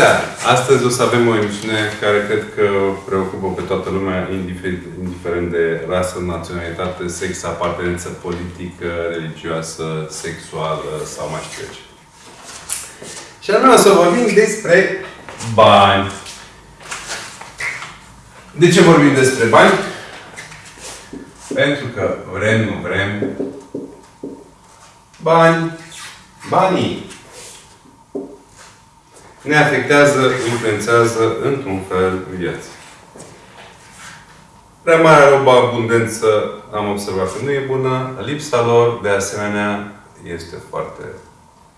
Bună seara! Astăzi o să avem o emisiune care cred că preocupă pe toată lumea, indiferent, indiferent de rasă, naționalitate, sex, apartenență politică, religioasă, sexuală sau mai știu eu ce. Și anume o să vorbim despre bani. De ce vorbim despre bani? Pentru că vrem, nu vrem, bani, banii ne afectează, influențează într-un fel viața. Prea mare abundență am observat că nu e bună, lipsa lor, de asemenea, este foarte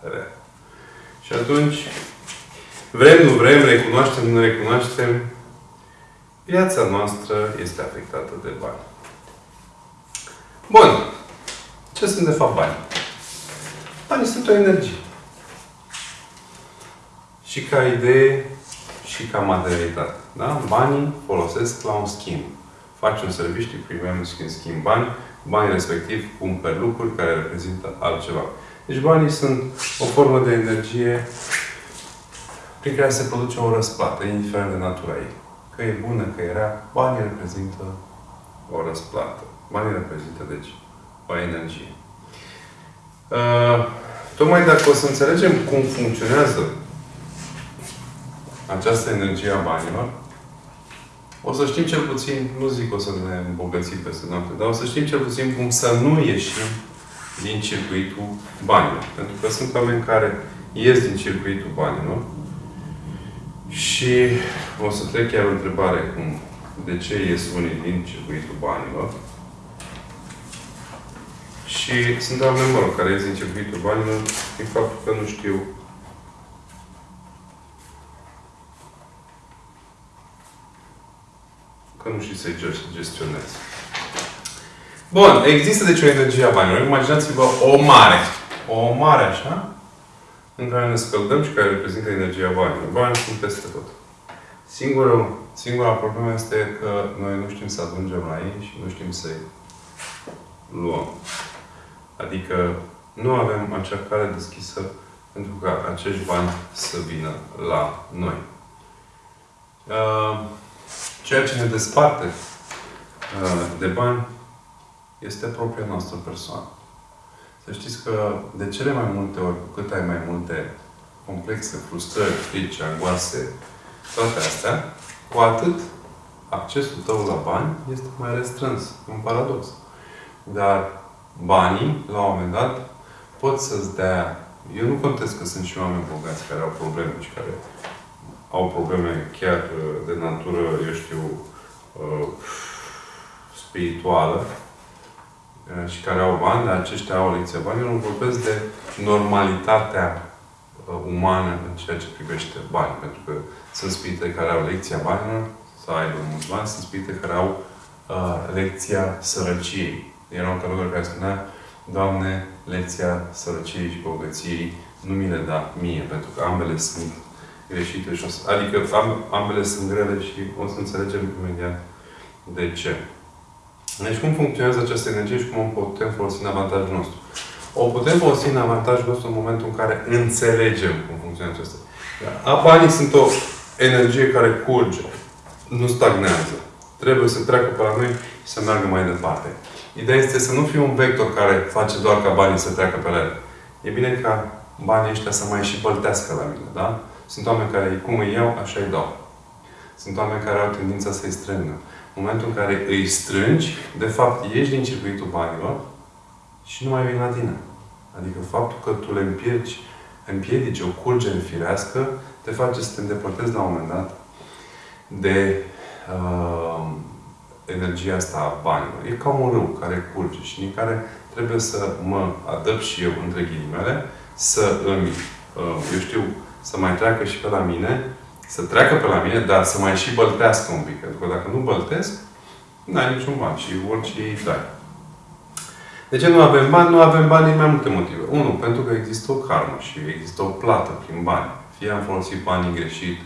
rea. Și atunci, vrem, nu vrem, recunoaștem, nu recunoaștem, viața noastră este afectată de bani. Bun. Ce sunt de fapt bani? Banii sunt o energie și ca idee și ca materialitate. Da? Banii folosesc la un schimb. Faci un serviciu, primim în schimb bani, banii respectiv cumperi lucruri care reprezintă altceva. Deci banii sunt o formă de energie prin care se produce o răsplată, indiferent de natura ei. Că e bună, că e rea, banii reprezintă o răsplată. Banii reprezintă, deci, o energie. Uh, tocmai dacă o să înțelegem cum funcționează această energie a banilor, o să știm cel puțin, nu zic o să ne îmbogățim peste noapte, dar o să știm cel puțin cum să nu ieșim din circuitul banilor. Pentru că sunt oameni care ies din circuitul banilor și o să trec chiar o întrebare cum, de ce ies unii din circuitul banilor. Și sunt oameni, mă rog, care ies din circuitul banilor din faptul că nu știu că nu știi să-i gestionezi. Bun, există deci o energie a banilor. Imaginați-vă o mare. O mare așa, în care ne scăldăm și care reprezintă energia banilor. Banii sunt peste tot. Singura, singura problemă este că noi nu știm să ajungem la ei și nu știm să-i luăm. Adică nu avem acea cale deschisă pentru ca acești bani să vină la noi. Uh, Ceea ce ne desparte uh, de bani este propria noastră persoană. Să știți că de cele mai multe ori, cu cât ai mai multe complexe, frustrări, frici, angoase, toate astea, cu atât accesul tău la bani este mai restrâns. Un paradox. Dar banii, la un moment dat, pot să-ți dea... Eu nu contest că sunt și oameni bogați care au probleme și care au probleme chiar uh, de natură, eu știu, uh, spirituală uh, și care au bani, dar aceștia au lecția banilor, nu vorbesc de normalitatea umană în ceea ce privește bani. Pentru că sunt spirite care au lecția banilor, să aibă mulți bani, sunt spirite care au uh, lecția sărăciei. Era un călugăr care spunea, Doamne, lecția sărăciei și bogăției nu mi le da mie, pentru că ambele sunt greșite. Și o să, adică am, ambele sunt grele și o să înțelegem imediat de ce. Deci cum funcționează această energie și cum o putem folosi în avantajul nostru? O putem folosi în avantajul nostru în momentul în care înțelegem cum funcționează acesta. A banii sunt o energie care curge, nu stagnează. Trebuie să treacă pe la noi și să meargă mai departe. Ideea este să nu fie un vector care face doar ca banii să treacă pe la el. E bine ca banii ăștia să mai și băltească la mine, da? Sunt oameni care cum îi iau, așa îi dau. Sunt oameni care au tendința să-i strângă. În momentul în care îi strângi, de fapt, ieși din circuitul banilor și nu mai vin la tine. Adică faptul că tu le împiedici, împiedici o curgere firească, te face să te îndepărtezi la un moment dat de uh, energia asta a banilor. E ca un râu care curge și din care trebuie să mă adăpt și eu, între ghilimele, să îmi, uh, eu știu, să mai treacă și pe la mine, să treacă pe la mine, dar să mai și băltească un pic. Pentru că dacă nu băltesc, nu ai niciun bani și orice îi dai. De ce nu avem bani? Nu avem bani din mai multe motive. Unu, pentru că există o karmă și există o plată prin bani. Fie am folosit banii greșit,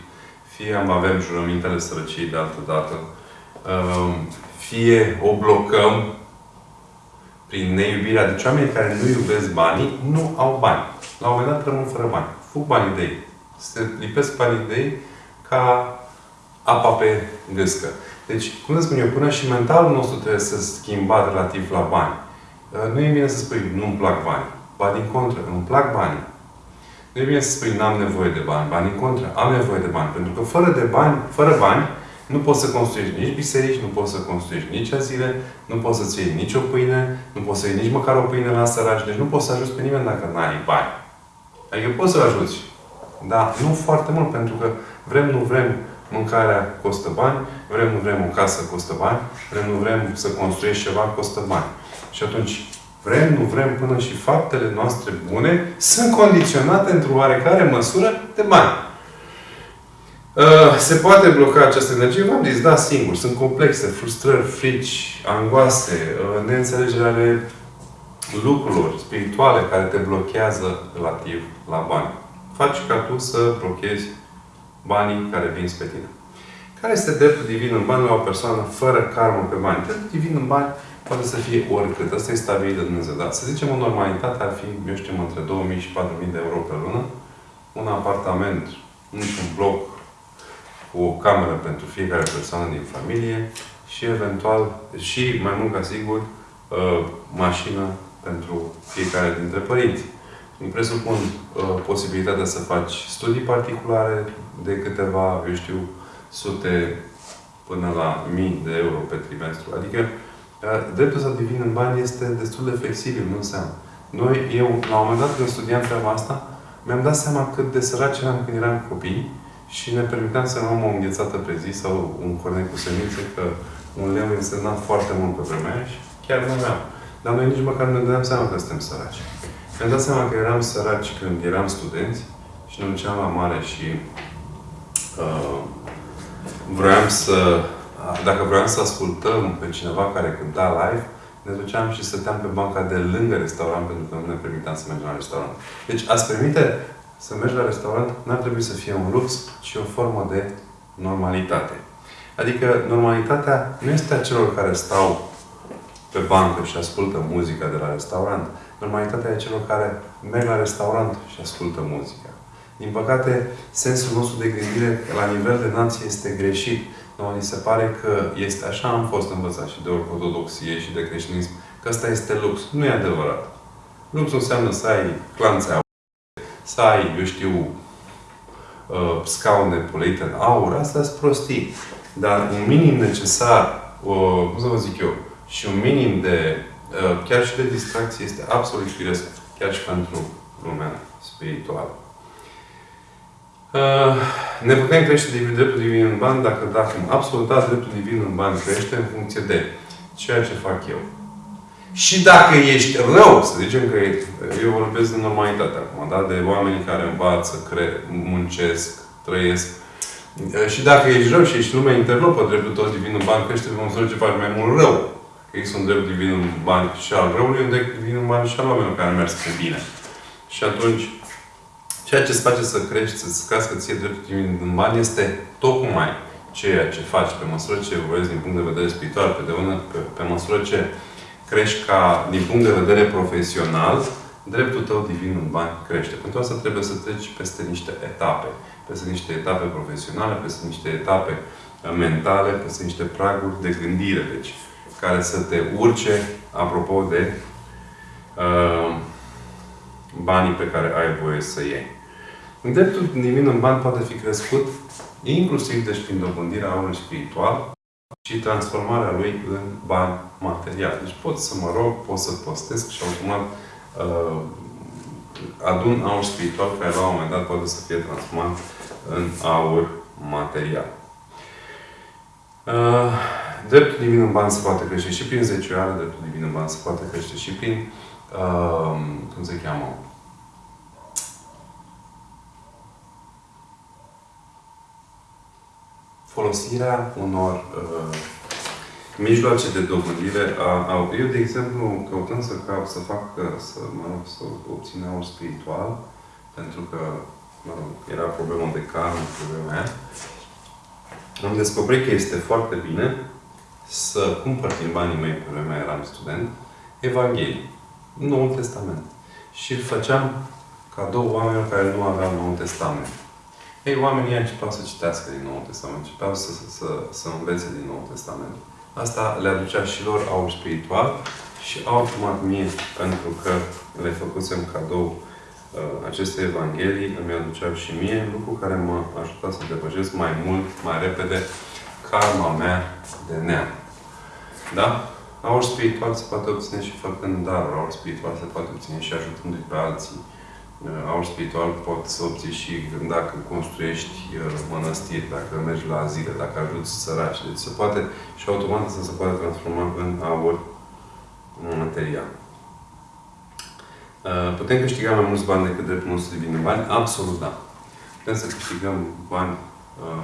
fie am avem jurămintele sărăciei de altă dată, um, fie o blocăm prin neiubirea. Deci oamenii care nu iubesc banii, nu au bani. La un moment dat rămân fără bani. Fug banii de ei. Se lipesc banii de ei ca apa pe gâscă. Deci, cum să spun eu, până și mentalul nostru trebuie să schimbat relativ la bani. Uh, nu e bine să spui, nu-mi plac bani. Ba din contră, îmi plac bani. Nu e bine să spui, n-am nevoie de bani. Ba din contră, am nevoie de bani. Pentru că fără de bani, fără bani, nu poți să construiești nici biserici, nu poți să construiești nici azile, nu poți să-ți iei nici o pâine, nu poți să iei nici măcar o pâine la săraci. Deci nu poți să ajuți pe nimeni dacă nu ai bani. Adică poți să ajuți. Dar nu foarte mult, pentru că vrem, nu vrem, mâncarea costă bani, vrem, nu vrem, o casă costă bani, vrem, nu vrem să construiești ceva, costă bani. Și atunci, vrem, nu vrem, până și faptele noastre bune sunt condiționate într-o oarecare măsură de bani. Uh, se poate bloca această energie? V-am zis, da, singur. Sunt complexe, frustrări, frici, angoase, uh, neînțelegere ale lucrurilor spirituale care te blochează relativ la bani. Faci ca tu să blochezi banii care vin spre tine. Care este dreptul divin în bani la o persoană fără karmă pe bani? Dreptul divin în bani poate să fie oricât. Asta este stabilit de Dumnezeu. Dar să zicem, o normalitate ar fi, eu știu, între 2000 și 4000 de euro pe lună, un apartament, într-un bloc, cu o cameră pentru fiecare persoană din familie și eventual, și mai mult ca sigur, uh, mașină pentru fiecare dintre părinți. Îmi presupun uh, posibilitatea să faci studii particulare de câteva, eu știu, sute până la mii de euro pe trimestru. Adică uh, dreptul să divin în bani este destul de flexibil, nu înseamnă. Noi, eu, la un moment dat, când studiam treaba asta, mi-am dat seama cât de săraci eram când eram copii și ne permiteam să luăm o înghețată pe zi sau un cornet cu semințe, că un leu însemna foarte mult pe vremea aia și chiar nu aveam. Dar noi nici măcar nu ne dădeam seama că suntem săraci. Mi-am dat seama că eram săraci când eram studenți și ne duceam la mare și uh, vroiam să, dacă vroiam să ascultăm pe cineva care cânta live, ne duceam și stăteam pe banca de lângă restaurant pentru că nu ne permiteam să mergem la restaurant. Deci ați permite să mergi la restaurant n-ar trebui să fie un lux, ci o formă de normalitate. Adică normalitatea nu este a celor care stau pe bancă și ascultă muzica de la restaurant. Normalitatea e celor care merg la restaurant și ascultă muzica. Din păcate, sensul nostru de gândire la nivel de nație este greșit. Noi ni se pare că este așa am fost învățat și de ortodoxie și de creștinism, că asta este lux. Nu e adevărat. Luxul înseamnă să ai clanțe să ai, eu știu, uh, scaune polite în aur, asta sunt prostii. Dar un minim necesar, uh, cum să vă zic eu, și un minim de, uh, chiar și de distracție, este absolut firesc, chiar și pentru lumea spirituală. Uh, ne putem crește divin, dreptul divin în bani dacă, dacă absolut da, dreptul divin în bani crește în funcție de ceea ce fac eu. Și dacă ești rău, să zicem că eu vorbesc de normalitate acum, da? de oameni care învață, cre- muncesc, trăiesc. Și dacă ești rău și ești lumea interlopă, dreptul tău divin în bani crește pe măsură ce faci mai mult rău. Că există un drept divin în bani și al răului, un drept divin în bani și al oamenilor care merg spre bine. Și atunci, ceea ce îți face să crești, să-ți cască ție dreptul divin în bani este tocmai ceea ce faci pe măsură ce evoluezi din punct de vedere spiritual, pe, de ună, pe, pe măsură ce crești ca, din punct de vedere profesional, dreptul tău divin în bani crește. Pentru asta trebuie să treci peste niște etape. Peste niște etape profesionale, peste niște etape uh, mentale, peste niște praguri de gândire. Deci, care să te urce, apropo de uh, banii pe care ai voie să iei. Dreptul divin în bani poate fi crescut inclusiv deci prin dobândirea aurului spiritual, și transformarea lui în bani materiali. Deci pot să mă rog, pot să postesc și automat uh, adun aur spiritual care la un moment dat poate să fie transformat în aur material. Uh, dreptul divin în bani se poate crește și prin zecioară, dreptul divin în bani se poate crește și prin, uh, cum se cheamă, folosirea unor uh, mijloace de dobândire a, a, Eu, de exemplu, căutând să, ca, să fac, să, mă rog, să obțin aur spiritual, pentru că, mă rog, era problema de karmă, problema aia, am descoperit că este foarte bine să cumpăr din banii mei, pe vremea eram student, Evanghelii, Noul Testament. Și îl făceam cadou oamenilor care nu aveau Noul Testament. Ei, oamenii începeau să citească din Noul Testament, începeau să, să, să, să învețe din Noul Testament. Asta le aducea și lor aur spiritual și automat mie, pentru că le făcusem cadou uh, aceste evanghelii, îmi aduceau și mie, lucru care m-a ajutat să depășesc mai mult, mai repede, karma mea de neam. Da? Aur spiritual se poate obține și făcând daruri, aur spiritual se poate obține și ajutându-i pe alții. Uh, aur spiritual poți să obții și dacă construiești uh, mănăstiri, dacă mergi la zile, dacă ajuți săraci. Deci se poate și automat să se poate transforma în aur material. Uh, putem câștiga mai mulți bani decât dreptul nostru divin în bani? Absolut da. Putem să câștigăm bani,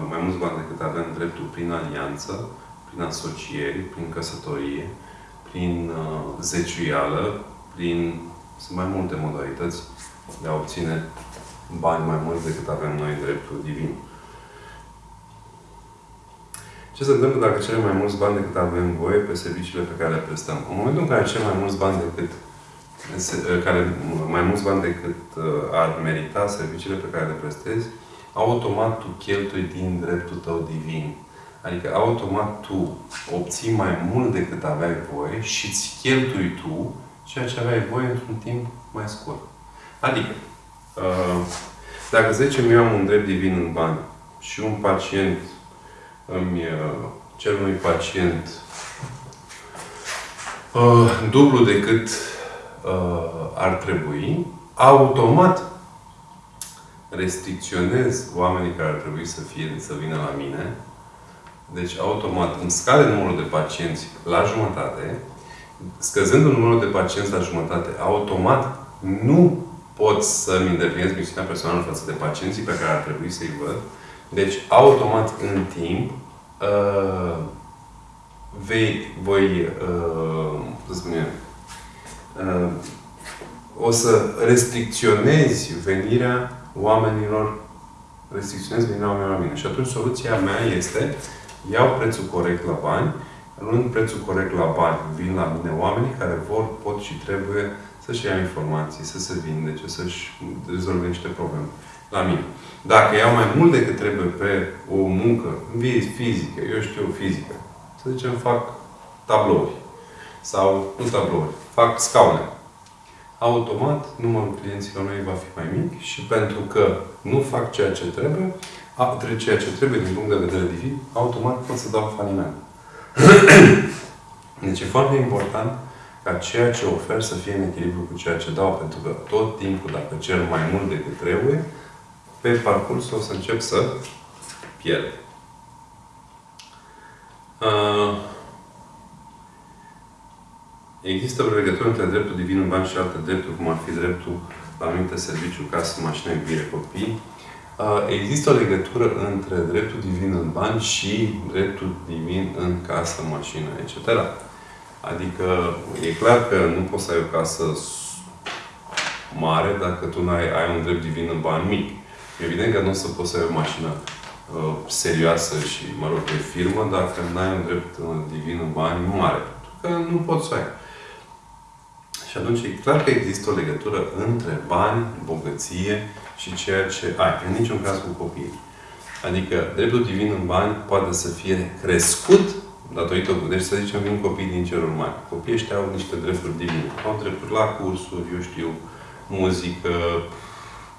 mai mulți bani decât avem dreptul prin alianță, prin asocieri, prin căsătorie, prin zeciuială, prin... Sunt mai multe modalități de a obține bani mai mulți decât avem noi dreptul divin. Ce se întâmplă dacă cerem mai mulți bani decât avem voie pe serviciile pe care le prestăm? În momentul în care cerem mai mulți bani decât care, mai mulți bani decât uh, ar merita serviciile pe care le prestezi, automat tu cheltui din dreptul tău divin. Adică automat tu obții mai mult decât aveai voie și îți cheltui tu ceea ce aveai voie într-un timp mai scurt. Adică, uh, dacă zicem eu am un drept divin în bani și un pacient îmi uh, cer unui pacient uh, dublu decât ar trebui, automat restricționez oamenii care ar trebui să fie, să vină la mine. Deci, automat, îmi scade numărul de pacienți la jumătate, scăzând numărul de pacienți la jumătate, automat nu pot să-mi îndeplinesc misiunea personală față de pacienții pe care ar trebui să-i văd. Deci, automat, în timp, uh, vei, voi, uh, să spunem, uh, o să restricționezi venirea oamenilor, restricționezi venirea oamenilor la mine. Și atunci soluția mea este, iau prețul corect la bani, luând prețul corect la bani, vin la mine oamenii care vor, pot și trebuie să-și ia informații, să se vindece, să-și rezolve niște probleme la mine. Dacă iau mai mult decât trebuie pe o muncă fizică, eu știu fizică, să zicem fac tablouri sau nu tablouri, fac scaune. Automat, numărul clienților mei va fi mai mic și pentru că nu fac ceea ce trebuie, a, ceea ce trebuie din punct de vedere divin, automat pot să dau faliment. deci e foarte important ca ceea ce ofer să fie în echilibru cu ceea ce dau, pentru că tot timpul, dacă cer mai mult decât trebuie, pe parcurs o să încep să pierd. Uh, există o legătură între dreptul divin în bani și alte drepturi, cum ar fi dreptul la anumite serviciu, casă, mașină, iubire, copii. Uh, există o legătură între dreptul divin în bani și dreptul divin în casă, mașină, etc. Adică e clar că nu poți să ai o casă mare dacă tu n-ai, ai un drept divin în bani mic. Evident că nu o să poți să ai o mașină uh, serioasă și, mă rog, pe firmă dacă n-ai un drept uh, divin în bani mare. Pentru că nu poți să ai. Și atunci e clar că există o legătură între bani, bogăție și ceea ce ai. În niciun caz cu copiii. Adică dreptul divin în bani poate să fie crescut datorită, deci să zicem, vin copii din ceruri mari. Copiii ăștia au niște drepturi divine. Au drepturi la cursuri, eu știu, muzică,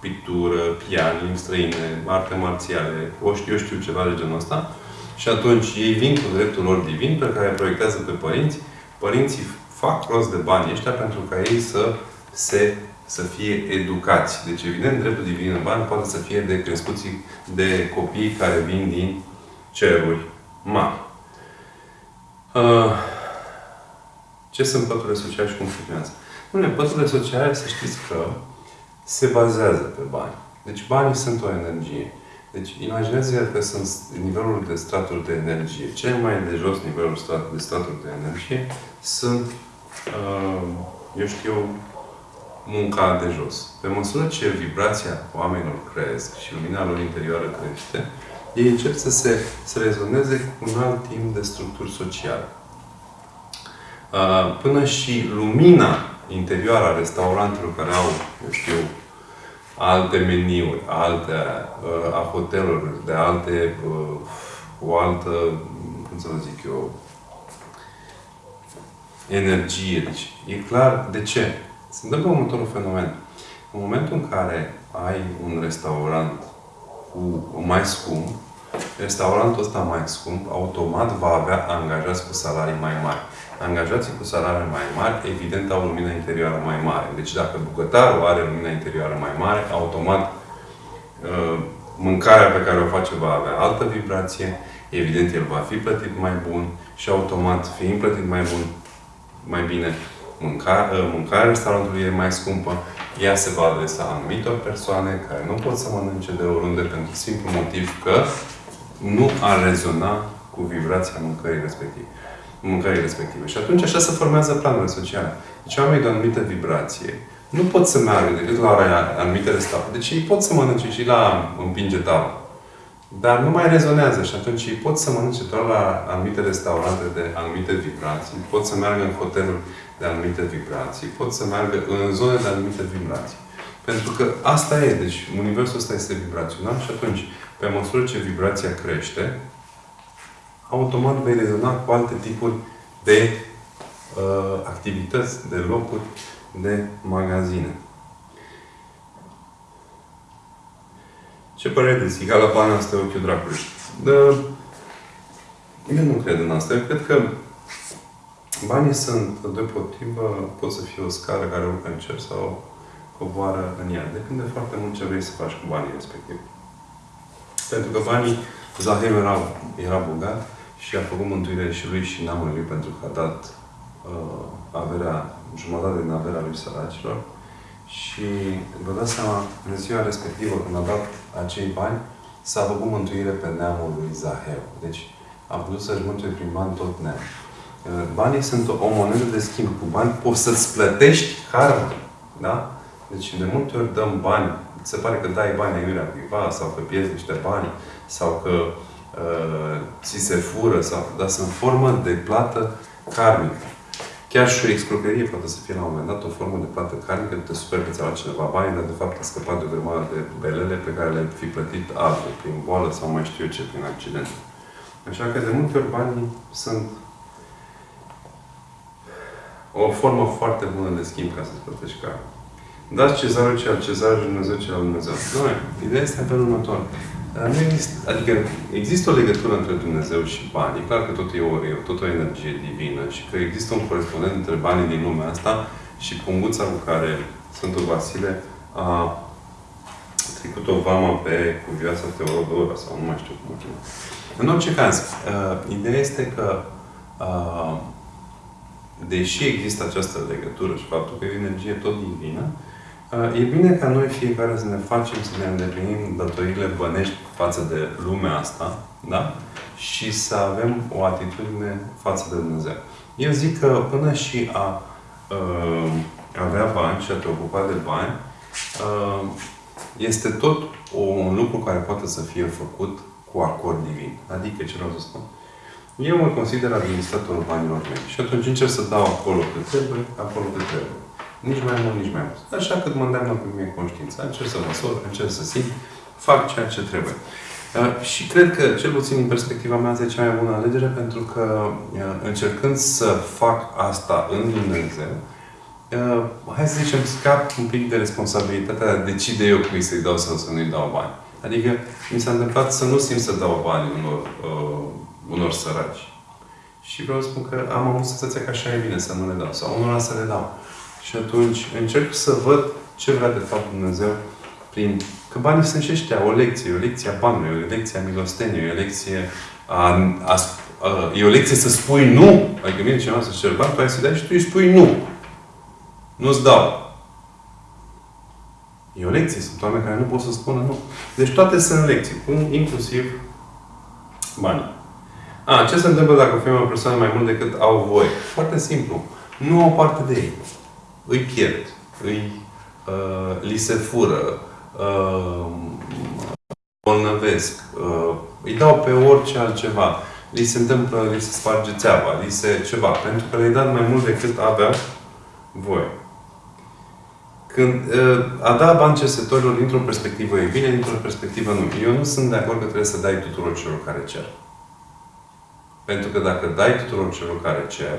pictură, pian, limbi străine, arte marțiale, o știu, eu știu ceva de genul ăsta. Și atunci ei vin cu dreptul lor divin pe care proiectează pe părinți. Părinții fac rost de bani ăștia pentru ca ei să se să fie educați. Deci, evident, dreptul divin în bani poate să fie de crescuții de copii care vin din ceruri mari. Uh, ce sunt păturile sociale și cum funcționează? Bine, păturile sociale, să știți că se bazează pe bani. Deci banii sunt o energie. Deci imaginează că sunt nivelul de straturi de energie. Cel mai de jos nivelul de straturi de energie sunt, uh, eu știu, munca de jos. Pe măsură ce vibrația oamenilor cresc și lumina lor interioară crește, ei încep să se să rezoneze cu un alt timp de structuri sociale. Până și lumina interioară a restaurantelor care au, eu știu, alte meniuri, alte uh, a hotelurilor, de alte, uh, o altă, cum să vă zic eu, energie. Deci, e clar de ce. Se întâmplă următorul fenomen. În momentul în care ai un restaurant cu mai scump, restaurantul ăsta mai scump, automat va avea angajați cu salarii mai mari. Angajații cu salarii mai mari, evident, au lumina interioară mai mare. Deci dacă bucătarul are lumina interioară mai mare, automat uh, mâncarea pe care o face va avea altă vibrație, evident, el va fi plătit mai bun și automat, fiind plătit mai bun, mai bine, mânca, uh, mâncarea restaurantului e mai scumpă, ea se va adresa anumitor persoane care nu pot să mănânce de oriunde pentru simplu motiv că nu ar rezona cu vibrația mâncării respective. Mâncării respective. Și atunci așa se formează planurile sociale. Deci oamenii de o anumită vibrație nu pot să meargă decât la anumite restaurante. Deci ei pot să mănânce și la împinge tavă. Dar nu mai rezonează și atunci ei pot să mănânce doar la anumite restaurante de anumite vibrații, pot să meargă în hoteluri de anumite vibrații, pot să meargă în zone de anumite vibrații. Pentru că asta e, deci universul ăsta este vibrațional și atunci, pe măsură ce vibrația crește, automat vei rezona cu alte tipuri de uh, activități, de locuri, de magazine. Ce părere de zic? la bani asta ochiul dracului. Uh, eu nu cred în asta. Eu cred că banii sunt, deopotrivă, pot să fie o scară care urcă în cer sau coboară în ea. Depinde foarte mult ce vrei să faci cu banii respectiv. Pentru că banii, Zahem era, era bogat și a făcut mântuirea și lui și neamului lui pentru că a dat uh, averea, jumătate din averea lui săracilor. Și vă dați seama, în ziua respectivă, când a dat acei bani, s-a făcut mântuire pe neamul lui Zaheu. Deci a putut să-și mântuie prin bani tot neamul. Uh, banii sunt o monedă de schimb. Cu bani poți să-ți plătești karma. Da? Deci de multe ori dăm bani, se pare că dai bani aiurea cuiva sau că pierzi niște bani sau că uh, ți se fură, sau, dar sunt formă de plată karmică. Chiar și o excrocherie poate să fie la un moment dat o formă de plată karmică, te super că ți-a luat cineva bani, dar de fapt a scăpat de o grămadă de belele pe care le-ai fi plătit altul, prin boală sau mai știu eu ce, prin accident. Așa că de multe ori banii sunt o formă foarte bună de schimb ca să-ți plătești karma. Dați cezarul ce al cezar și Dumnezeu ce al Dumnezeu. Nu, ideea este în felul următor. Nu există, adică există o legătură între Dumnezeu și bani. E clar că tot e o, e tot o energie divină și că există un corespondent între banii din lumea asta și punguța cu care Sfântul Vasile a trecut o vama pe cuvioasa Teodora sau nu mai știu cum o cheamă. În orice caz, uh, ideea este că uh, deși există această legătură și faptul că e o energie tot divină, E bine ca noi fiecare să ne facem, să ne îndeplinim datorile bănești față de lumea asta, da? Și să avem o atitudine față de Dumnezeu. Eu zic că până și a uh, avea bani și a te ocupa de bani, uh, este tot un lucru care poate să fie făcut cu acord divin. Adică, ce vreau să spun? Eu mă consider administratorul banilor mei. Și atunci încerc să dau acolo cât trebuie, acolo cât trebuie. Nici mai mult, nici mai mult. Așa cât mă îndeamnă pe mine conștiința. Încerc să măsor, încerc să simt, fac ceea ce trebuie. Uh, și cred că, cel puțin în perspectiva mea, este cea mai bună alegere, pentru că uh, încercând să fac asta în Dumnezeu, uh, hai să zicem, scap un pic de responsabilitatea de a decide eu cui să-i dau sau să nu-i dau bani. Adică mi s-a întâmplat să nu simt să dau bani unor, uh, unor săraci. Și vreau să spun că am avut senzația că așa e bine să nu le dau. Sau unora să le dau. Și atunci încerc să văd ce vrea de fapt Dumnezeu prin... Că banii sunt și ăștia, o lecție, o lecție a banului, o lecție a milosteniei, o lecție a, a, a, e o lecție să spui nu. Adică vine cineva să cer bani, tu ai să dai și tu îi spui nu. Nu-ți dau. E o lecție. Sunt oameni care nu pot să spună nu. Deci toate sunt lecții, inclusiv banii. A, ce se întâmplă dacă o o persoană mai mult decât au voie? Foarte simplu. Nu au parte de ei îi pierd, îi, uh, li se fură, uh, bolnăvesc, uh, îi dau pe orice altceva, li se întâmplă, li se sparge țeava, li se ceva, pentru că le-ai dat mai mult decât avea voi. Când uh, a da bani cercetătorilor dintr-o perspectivă e bine, dintr-o perspectivă nu. Eu nu sunt de acord că trebuie să dai tuturor celor care cer. Pentru că dacă dai tuturor celor care cer,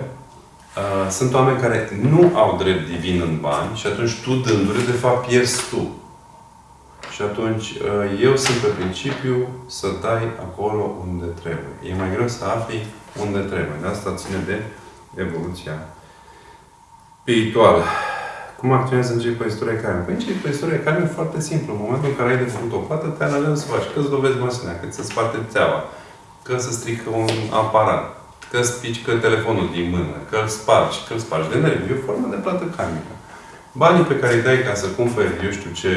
uh, sunt oameni care nu au drept divin în bani și atunci tu dându-le, de fapt, pierzi tu. Și atunci, uh, eu sunt pe principiu să dai acolo unde trebuie. E mai greu să afli unde trebuie. De asta ține de evoluția spirituală. Cum acționează în cei cu istorie carne? Păi cei cu istorie carne e foarte simplu. În momentul în care ai de făcut o plată, te analizăm să faci. Că îți dovezi mașina, că ți se sparte țeava, că se strică un aparat, că îți pică telefonul din mână, că îl spargi, că îl spargi de nervi. E o formă de plată karmică. Banii pe care îi dai ca să cumperi, eu știu ce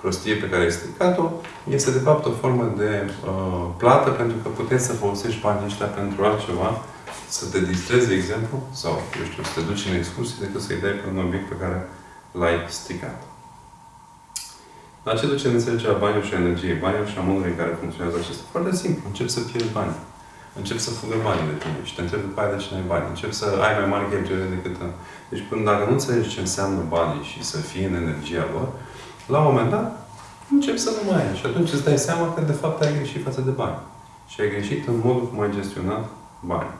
prostie pe care ai stricat-o, este de fapt o formă de uh, plată pentru că puteți să folosești banii ăștia pentru altceva, să te distrezi, de exemplu, sau, eu știu, să te duci în excursie decât să-i dai pe un obiect pe care l-ai stricat. La ce duce în înțelegerea banilor și energie? Banilor și a modului în care funcționează acesta? Foarte simplu. Încep să pierzi bani. Încep să fugă banii de tine și te întrebi după aia de ce ai bani. Încep să ai mai mari cheltuieli decât... Deci până dacă nu înțelegi ce înseamnă banii și să fii în energia lor, la un moment dat, încep să nu mai ai. Și atunci îți dai seama că de fapt ai greșit față de bani. Și ai greșit în modul cum ai gestionat bani.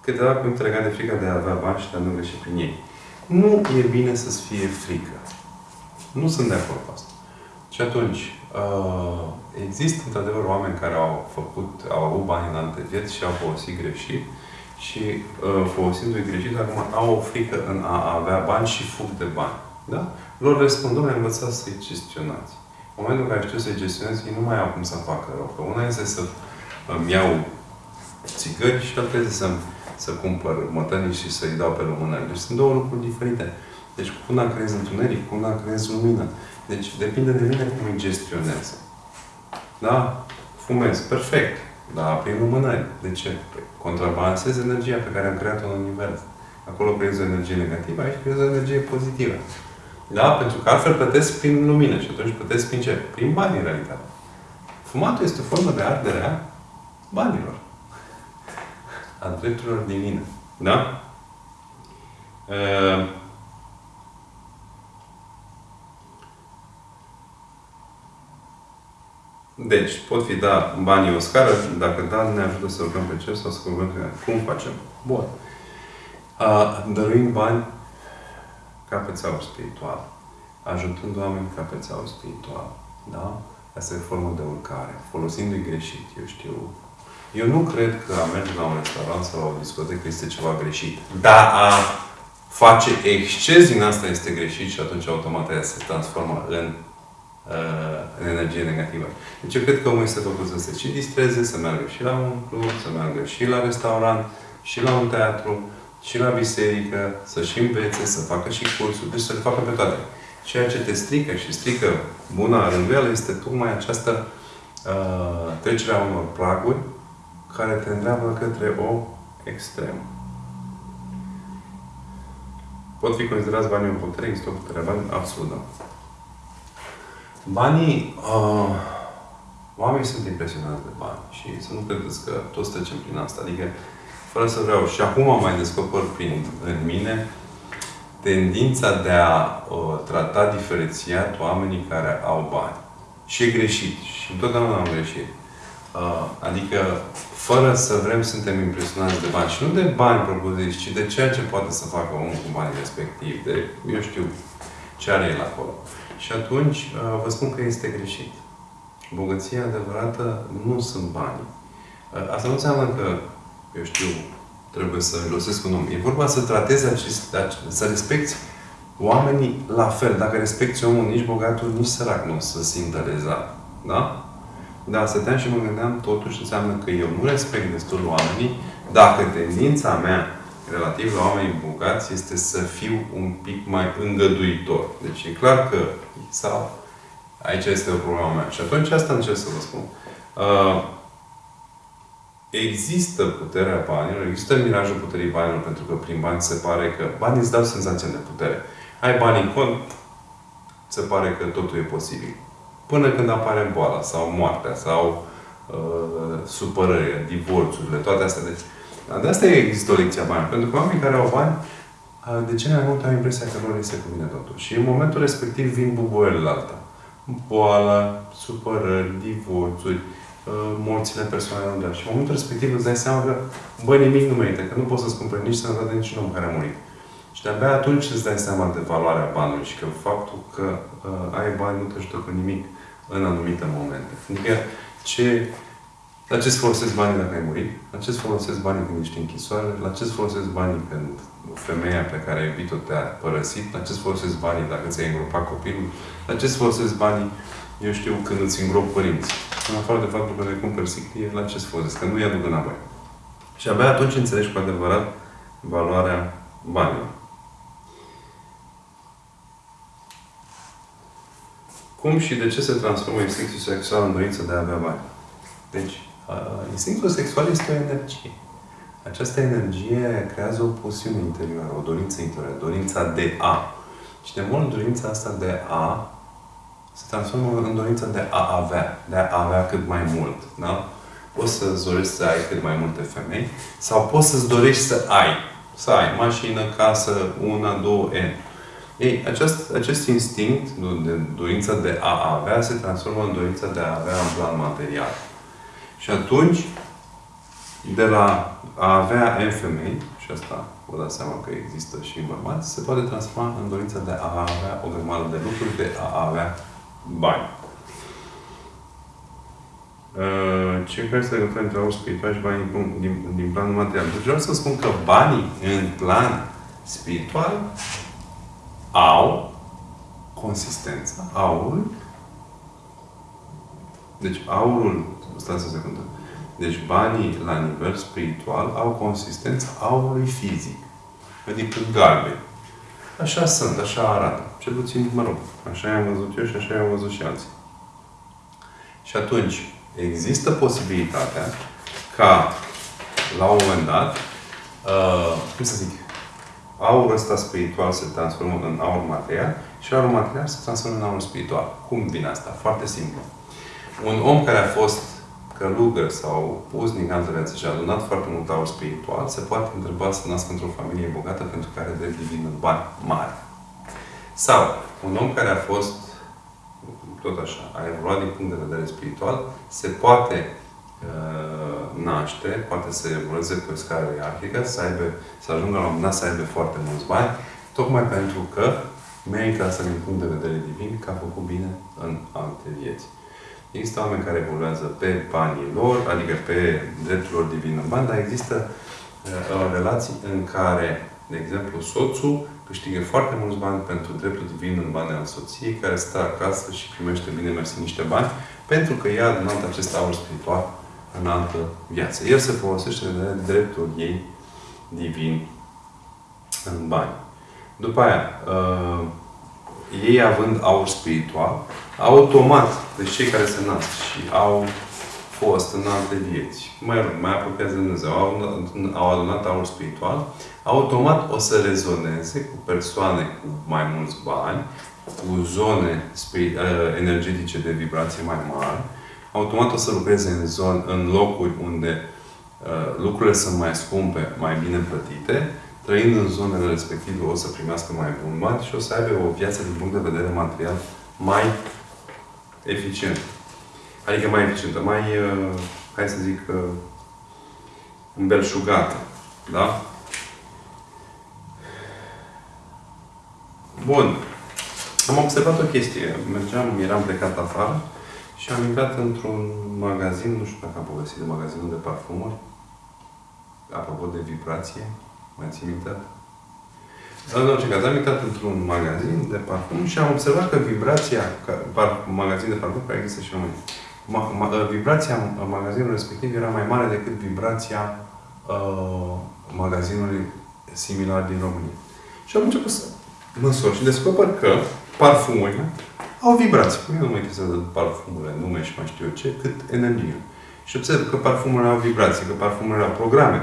Câteva puncte legate de frica de a avea bani și de a nu greși prin ei. Nu e bine să-ți fie frică. Nu sunt de acord cu asta. Și atunci, uh, există într-adevăr oameni care au făcut, au avut bani în alte vieți și au folosit greșit și uh, folosindu-i greșit, acum au o frică în a avea bani și fug de bani. Da? Lor răspund, domnule, învățați să-i gestionați. În momentul în care știu să-i gestionez, ei nu mai au cum să facă rău. Că una este să îmi iau țigări și alta este să, să cumpăr mătănii și să-i dau pe lumânări. Deci sunt două lucruri diferite. Deci cu una creez întuneric, cu una creez lumină. Deci depinde de mine cum îi gestionez. Da? Fumez. Perfect. Da, prin lumânări. De ce? Păi, contrabalansez energia pe care am creat-o în univers. Acolo creez o energie negativă, aici creez o energie pozitivă. Da? Pentru că altfel plătesc prin lumină și atunci plătesc prin ce? Prin bani, în realitate. Fumatul este o formă de ardere a banilor. A drepturilor divine. Da? Uh, Deci, pot fi da banii o scară, dacă da, ne ajută să rugăm pe cer sau să rugăm pe Cum facem? Bun. Uh, dăruind bani ca pe țeau spiritual. Ajutând oameni ca pe țeau spiritual. Da? Asta e formă de urcare. Folosindu-i greșit, eu știu. Eu nu cred că a merge la un restaurant sau la o discotecă este ceva greșit. Dar a face exces din asta este greșit și atunci automat aia se transformă în uh, în energie negativă. Deci eu cred că omul este făcut să se și distreze, să meargă și la un club, să meargă și la restaurant, și la un teatru, și la biserică, să-și învețe, să facă și cursuri, deci să le facă pe toate. Ceea ce te strică și strică buna rânduială este tocmai această uh, trecere a unor praguri care te îndreamnă către o extremă. Pot fi considerați banii în putere? Există o putere bani? Absolut da. Banii, uh, oamenii sunt impresionați de bani și să nu credeți că toți trecem prin asta. Adică, fără să vreau, și acum am mai descoper prin, în mine tendința de a uh, trata diferențiat oamenii care au bani. Și e greșit. Și întotdeauna am greșit. Uh, adică, fără să vrem, suntem impresionați de bani. Și nu de bani propuziți, ci de ceea ce poate să facă omul cu banii respectiv. De, eu știu, ce are el acolo. Și atunci uh, vă spun că este greșit. Bogăția adevărată nu sunt bani. Uh, asta nu înseamnă că, eu știu, trebuie să înlosesc un om. E vorba să tratezi acest, să respecti oamenii la fel. Dacă respecti omul, nici bogatul, nici sărac nu o să simtă lezat. Da? Da, stăteam și mă gândeam, totuși înseamnă că eu nu respect destul oamenii dacă tendința mea relativ la oamenii bogați este să fiu un pic mai îngăduitor. Deci e clar că sau aici este o problemă mea. Și atunci asta încerc să vă spun. Uh, există puterea banilor, există mirajul puterii banilor, pentru că prin bani se pare că banii îți dau senzația de putere. Ai bani în cont, se pare că totul e posibil. Până când apare boala sau moartea sau uh, supărările, divorțurile, toate astea. Deci, de asta există o lecție a bani. Pentru că oamenii care au bani de ce mai mult au impresia că lor se cuvine totul. Și în momentul respectiv vin bubuielile alta. Boală, supărări, divorțuri, morțile persoanelor Și în momentul respectiv îți dai seama că, băi, nimic nu merită, că nu poți să-ți cumperi nici sănătate, nici un om care a murit. Și de-abia atunci îți dai seama de valoarea banului și că faptul că uh, ai bani nu te ajută cu nimic în anumite momente. Adică ce, la ce-ți folosesc banii dacă ai murit? La ce-ți folosesc banii când ești închisoare? La ce-ți folosesc banii când femeia pe care ai iubit-o te-a părăsit? La ce-ți folosesc banii dacă ți-ai îngropat copilul? La ce-ți folosesc banii, eu știu, când îți îngrop părinții? În afară de faptul că le cumperi siclie, la ce-ți folosesc? Că nu-i aduc înapoi. Și abia atunci înțelegi cu adevărat valoarea banilor. Cum și de ce se transformă instinctul sexual în dorință de a avea bani? Deci, uh, instinctul sexual este o energie. Această energie creează o pasiune interioară, o dorință interioară, dorința de a. Și de mult dorința asta de a se transformă în dorința de a avea, de a avea cât mai mult. Da? Poți să-ți dorești să ai cât mai multe femei sau poți să-ți dorești să ai. Să ai mașină, casă, una, două, N. Ei, acest, acest instinct de dorința de a avea se transformă în dorința de a avea în plan material. Și atunci, de la a avea N femei, și asta vă dați seama că există și în bărbați, se poate transforma în dorința de a avea o grămadă de lucruri, de a avea bani. Uh, ce care este legătura între aur spiritual și banii din, din, din planul material? Deci vreau să spun că banii în plan spiritual au consistența, aurul. Deci aurul, stați o secundă. Deci banii la nivel spiritual au consistența aurului fizic. Adică galben. Așa sunt, așa arată. Cel puțin, mă rog, așa i-am văzut eu și așa i-am văzut și alții. Și atunci, există posibilitatea ca, la un moment dat, uh, cum să zic, aurul ăsta spiritual se transformă în aur material și aurul material se transformă în aur spiritual. Cum vine asta? Foarte simplu. Un om care a fost călugăr sau uznic în altă viață și a adunat foarte mult aur spiritual, se poate întreba să nască într-o familie bogată pentru care are drept divin în bani mari. Sau un om care a fost tot așa, a evoluat din punct de vedere spiritual, se poate uh, naște, poate să evolueze pe o scară ierarhică, să, aibă, să ajungă la un moment dat să aibă foarte mulți bani, tocmai pentru că merită asta din punct de vedere divin, că a făcut bine în alte vieți. Există oameni care evoluează pe banii lor, adică pe dreptul lor divin în bani, dar există uh, relații în care, de exemplu, soțul câștigă foarte mulți bani pentru dreptul divin în bani al soției, care stă acasă și primește bine mersi niște bani, pentru că ea a adunat acest aur spiritual în altă viață. El se folosește de dreptul ei divin în bani. După aia, uh, ei având aur spiritual, automat, deci cei care se nasc și au fost în alte vieți, mai rog, mai apropiați de Dumnezeu, au, au adunat aur spiritual, automat o să rezoneze cu persoane cu mai mulți bani, cu zone uh, energetice de vibrație mai mari, automat o să lucreze în, zone, în locuri unde uh, lucrurile sunt mai scumpe, mai bine plătite, trăind în zonele respective o să primească mai bun bani și o să aibă o viață din punct de vedere material mai eficientă. Adică mai eficientă, mai, uh, hai să zic, uh, îmbelșugată. Da? Bun. Am observat o chestie. Mergeam, eram plecat afară și am intrat într-un magazin, nu știu dacă am povestit de magazinul de parfumuri, apropo de vibrație, mai țin minte? În orice caz, am intrat într-un magazin de parfum și am observat că vibrația, par, magazin de parfum care există și în România, ma, ma, vibrația în magazinului respectiv era mai mare decât vibrația uh, magazinului similar din România. Și am început să măsor și descoper că parfumurile au vibrații. Păi nu mă interesează parfumurile, nume și mai știu eu ce, cât energie. Și observ că parfumurile au vibrații, că parfumurile au programe,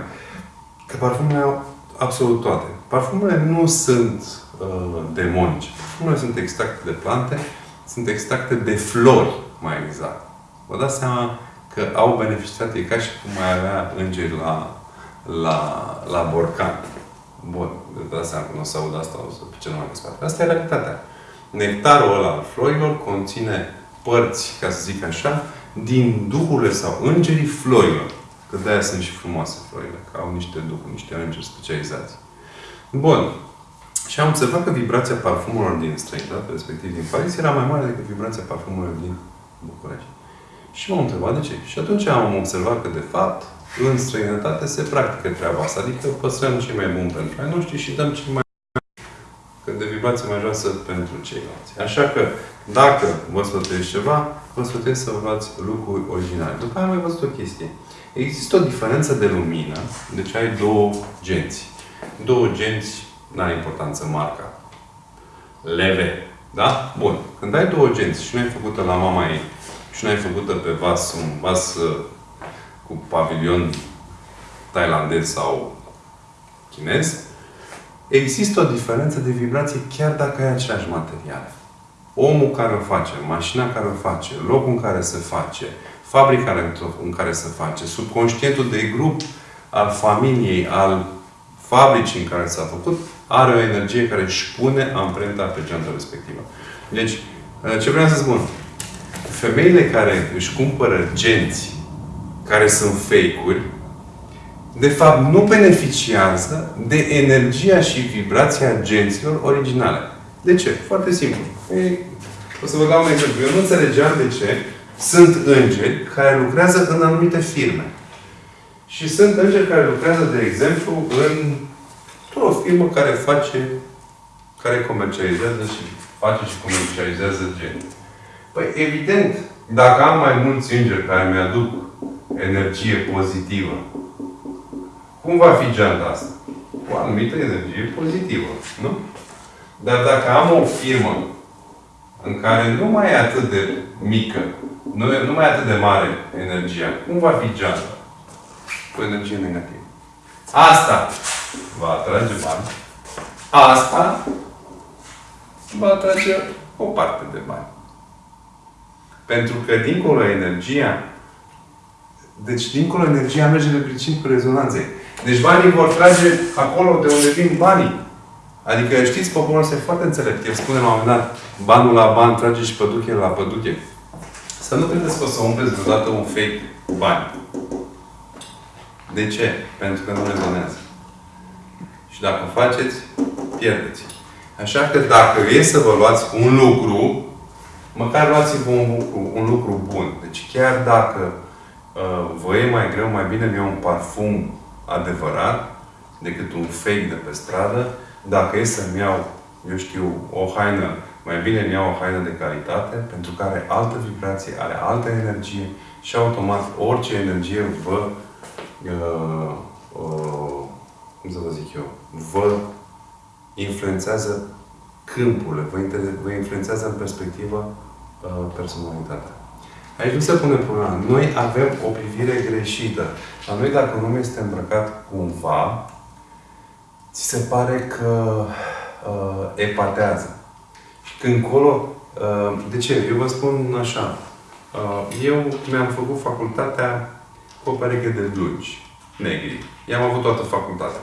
că parfumurile au absolut toate. Parfumurile nu sunt uh, demonice. Parfumurile sunt extracte de plante, sunt extracte de flori, mai exact. Vă dați seama că au beneficiat, e ca și cum mai avea îngeri la, la, la borcan. Bun, de asta că nu o să aud asta, o să ce nu mai desparte. Asta e realitatea. Nectarul ăla al florilor conține părți, ca să zic așa, din duhurile sau îngerii florilor. Că de-aia sunt și frumoase florile, că au niște duhuri, niște îngeri specializați. Bun. Și am observat că vibrația parfumurilor din străinătate, respectiv din Paris, era mai mare decât vibrația parfumurilor din București. Și m-am întrebat de ce. Și atunci am observat că, de fapt, în străinătate se practică treaba asta. Adică păstrăm cei mai buni pentru ai noștri și dăm cei mai că de vibrație mai joasă pentru ceilalți. Așa că, dacă vă sfătuiesc ceva, vă sfătuiesc să vă luați lucruri originale. După aia am mai văzut o chestie. Există o diferență de lumină, deci ai două genți. Două genți, n-are importanță marca. Leve. Da? Bun. Când ai două genți și nu ai făcută la mama ei și nu ai făcută pe vas, un vas uh, cu pavilion tailandez sau chinez, există o diferență de vibrație chiar dacă ai aceleași materiale. Omul care o face, mașina care o face, locul în care se face, fabrica în care se face, subconștientul de grup al familiei, al fabricii în care s-a făcut, are o energie care își pune amprenta pe geanta respectivă. Deci, ce vreau să spun? Femeile care își cumpără genți care sunt fake-uri, de fapt nu beneficiază de energia și vibrația agenților originale. De ce? Foarte simplu. Ei, o să vă dau un exemplu. Eu nu înțelegeam de ce sunt îngeri care lucrează în anumite firme. Și sunt îngeri care lucrează, de exemplu, în o firmă care face, care comercializează și face și comercializează gen. Păi, evident, dacă am mai mulți îngeri care mi-aduc energie pozitivă, cum va fi geanta asta? Cu anumită energie pozitivă, nu? Dar dacă am o firmă în care nu mai e atât de mică, nu, e, nu mai e atât de mare energia, cum va fi geanta? Cu energie negativă. Asta va atrage bani. Asta va atrage o parte de bani. Pentru că dincolo energia, deci dincolo energia merge de principiul rezonanței. Deci banii vor trage acolo de unde vin banii. Adică știți, poporul ăsta e foarte înțelept. El spune la un moment dat, banul la ban trage și păduche la păduche. Să nu credeți că o să umpleți vreodată un fake cu bani. De ce? Pentru că nu rezonează. Și dacă o faceți, pierdeți. Așa că dacă e să vă luați un lucru, măcar luați-vă un lucru, un lucru bun. Deci chiar dacă uh, vă e mai greu, mai bine mi un parfum adevărat decât un fake de pe stradă. Dacă e să-mi iau, eu știu, o haină, mai bine mi iau o haină de calitate, pentru că are altă vibrație, are altă energie și automat orice energie vă uh, uh, cum să vă zic eu, vă influențează câmpurile, vă, vă influențează în perspectivă uh, personalitatea. Aici nu se pune problema. Noi avem o privire greșită. La noi, dacă un om este îmbrăcat cumva, ți se pare că uh, epatează. Și când colo, uh, de ce? Eu vă spun așa. Uh, eu mi-am făcut facultatea cu o pereche de blugi negri. I-am avut toată facultatea.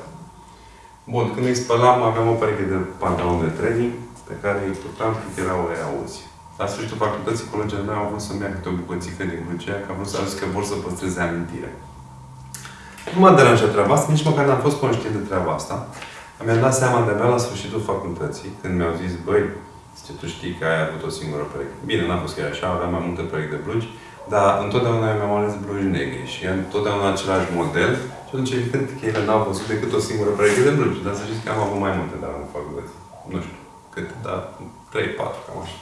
Bun, când îi spălam, aveam o pereche de pantaloni de training pe care îi purtam când erau ei auzi. La sfârșitul facultății, colegii mei au vrut să-mi ia câte o bucățică din Crucea, că au vrut să că vor să păstreze amintire. Nu m-a deranjat treaba asta, nici măcar n-am fost conștient de treaba asta. Mi-am dat seama de-abia la sfârșitul facultății, când mi-au zis, băi, zice, tu știi că ai avut o singură pereche. Bine, n-a fost chiar așa, aveam mai multe perechi de blugi, dar întotdeauna mi-am ales blugi negri și întotdeauna același model și atunci, evident, că ele n-au văzut decât o singură pereche de blugi. Dar să știți că am avut mai multe, dar în facultate. Nu știu câte, dar 3-4, cam așa.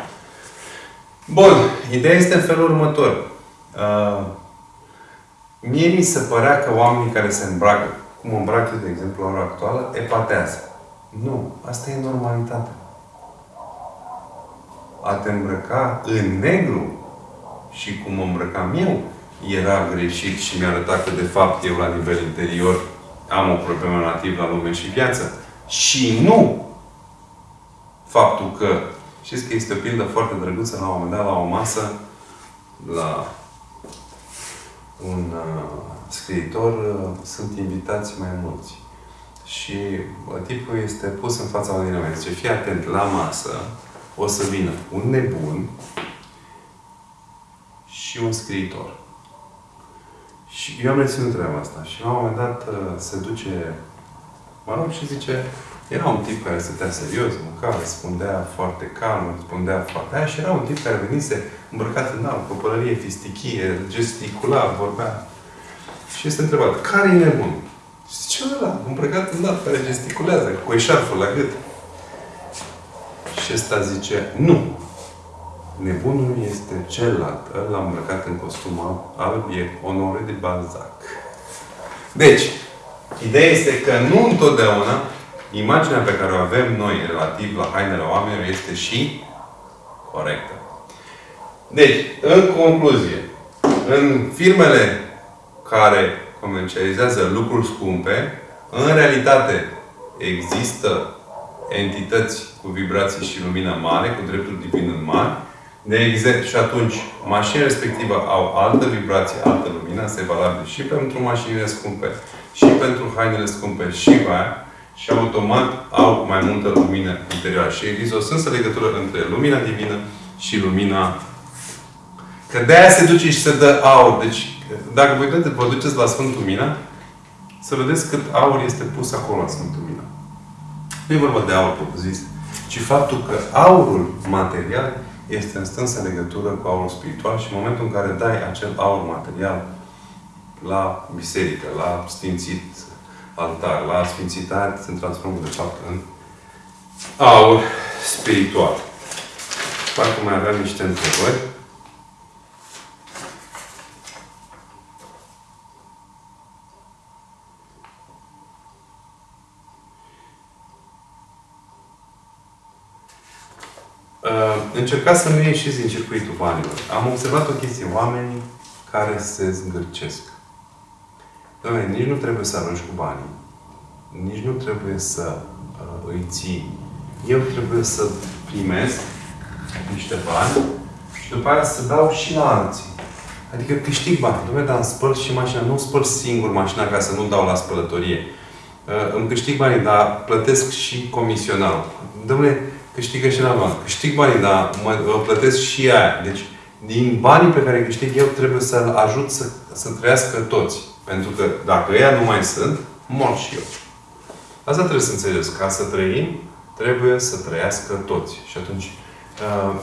Bun. Ideea este în felul următor. Uh, mie mi se părea că oamenii care se îmbracă, cum îmbracă de exemplu, la ora actuală, epatează. Nu. Asta e normalitatea. A te îmbrăca în negru și cum mă îmbrăcam eu, era greșit și mi-a arătat că, de fapt, eu, la nivel interior, am o problemă relativ la lume și viață. Și nu faptul că, știți că este o pildă foarte drăguță, la un moment dat, la o masă, la un uh, scriitor, uh, sunt invitați mai mulți. și tipul este pus în fața unui oameni. Zice, fii atent, la masă o să vină un nebun și un scriitor. Și eu am reținut treaba asta. Și la un moment dat uh, se duce, mă rog, și zice, era un tip care stătea serios, mânca, răspundea foarte calm, răspundea foarte aia și era un tip care venise îmbrăcat în alb, cu pălărie fistichie, gesticula, vorbea. Și este întrebat, care e nebun? Și zice, ăla, îmbrăcat în alb, care gesticulează, cu eșarful la gât. Și ăsta zice, nu. Nebunul este celălalt. Ăla îmbrăcat în costum alb e Honore de Balzac. Deci, ideea este că nu întotdeauna imaginea pe care o avem noi relativ la hainele oamenilor este și corectă. Deci, în concluzie, în firmele care comercializează lucruri scumpe, în realitate există entități cu vibrații și lumină mare, cu drepturi divin în mari, de exemplu, și atunci, mașina respectivă au altă vibrație, altă lumină, asta e valabil și pentru mașinile scumpe, și pentru hainele scumpe, și aia, și automat au mai multă lumină interioară. Și există o sânsă legătură între lumina divină și lumina... Că de aia se duce și se dă aur. Deci, dacă voi vă duceți la Sfântul Mina, să vedeți cât aur este pus acolo la Sfântul Mina. Nu e vorba de aur propriu-zis, ci faptul că aurul material este în strânsă legătură cu aurul spiritual și în momentul în care dai acel aur material la biserică, la sfințit altar, la sfințitare, se transformă de fapt în aur spiritual. Parcă mai aveam niște întrebări. Uh, încercați să nu ieșiți din circuitul banilor. Am observat o chestie. Oamenii care se zgârcesc. Doamne, nici nu trebuie să arunci cu banii. Nici nu trebuie să uh, îi ții. Eu trebuie să primesc niște bani și după aia să dau și la alții. Adică câștig bani. Dom'le, dar îmi spăl și mașina. Nu spăl singur mașina ca să nu dau la spălătorie. Uh, îmi câștig banii, dar plătesc și comisional. Dom'le, câștigă și la bani. Câștig banii, dar mă, mă plătesc și aia. Deci, din banii pe care câștig eu, trebuie să-l ajut să, să trăiască toți. Pentru că dacă ea nu mai sunt, mor și eu. Asta trebuie să înțelegeți. Ca să trăim, trebuie să trăiască toți. Și atunci, uh,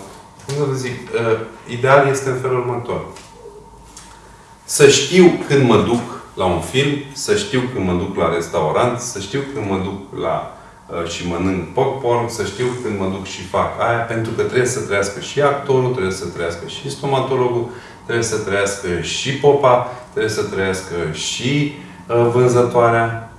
cum să vă zic, uh, ideal este în felul următor. Să știu când mă duc la un film, să știu când mă duc la restaurant, să știu când mă duc la uh, și mănânc popcorn, să știu când mă duc și fac aia, pentru că trebuie să trăiască și actorul, trebuie să trăiască și stomatologul, trebuie să trăiască și popa, trebuie să trăiască și uh, vânzătoarea.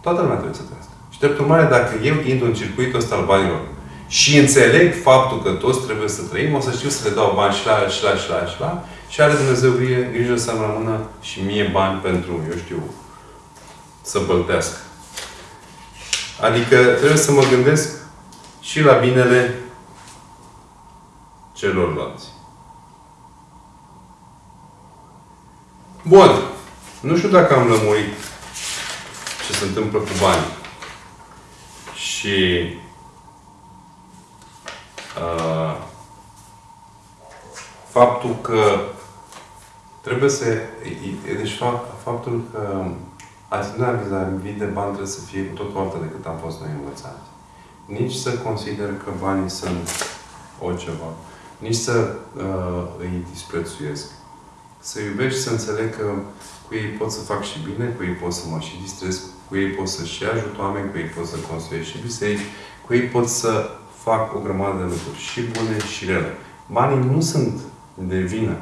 Toată lumea trebuie să trăiască. Și drept urmare, dacă eu intru în circuitul ăsta al banilor și înțeleg faptul că toți trebuie să trăim, o să știu să le dau bani și la, și la, și la, și la, și are Dumnezeu grijă, grijă să-mi rămână și mie bani pentru, eu știu, să băltească. Adică trebuie să mă gândesc și la binele celorlalți. Bun. Nu știu dacă am lămurit ce se întâmplă cu banii. Și uh, faptul că trebuie să... Deci faptul că atitudinea vis-a-vis de bani trebuie să fie cu totul altă decât am fost noi învățați. Nici să consider că banii sunt o ceva. Nici să uh, îi disprețuiesc să iubești, să înțeleg că cu ei pot să fac și bine, cu ei pot să mă și distrez, cu ei pot să și ajut oameni, cu ei pot să construiesc și biserici, cu ei pot să fac o grămadă de lucruri, și bune și rele. Banii nu sunt de vină.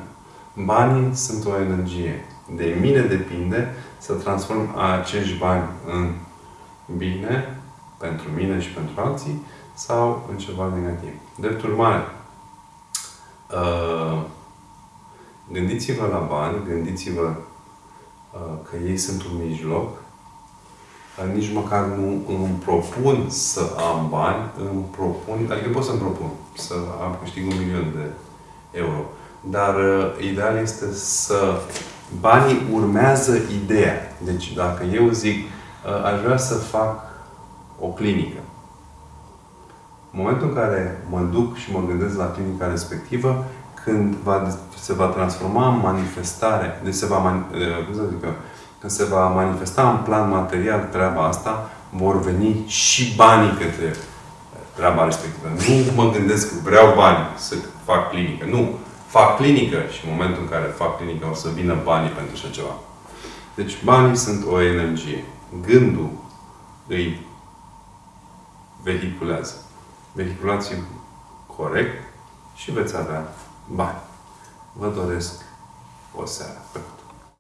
Banii sunt o energie. De mine depinde să transform acești bani în bine pentru mine și pentru alții sau în ceva negativ. Drept urmare, uh, Gândiți-vă la bani, gândiți-vă uh, că ei sunt un mijloc. Uh, nici măcar nu îmi propun să am bani, îmi propun, adică pot să-mi propun să am câștig un milion de euro. Dar uh, ideal este să banii urmează ideea. Deci dacă eu zic Uh, aș vrea să fac o clinică. În momentul în care mă duc și mă gândesc la clinica respectivă, când va, se va transforma în manifestare, deci se va, man, uh, cum să zic eu, când se va manifesta în plan material treaba asta, vor veni și banii către treaba respectivă. Nu mă gândesc că vreau bani să fac clinică. Nu. Fac clinică și în momentul în care fac clinică o să vină banii pentru așa ceva. Deci banii sunt o energie. Gândul îi vehiculează. Vehiculați corect și veți avea bani. Vă doresc o seară plăcută.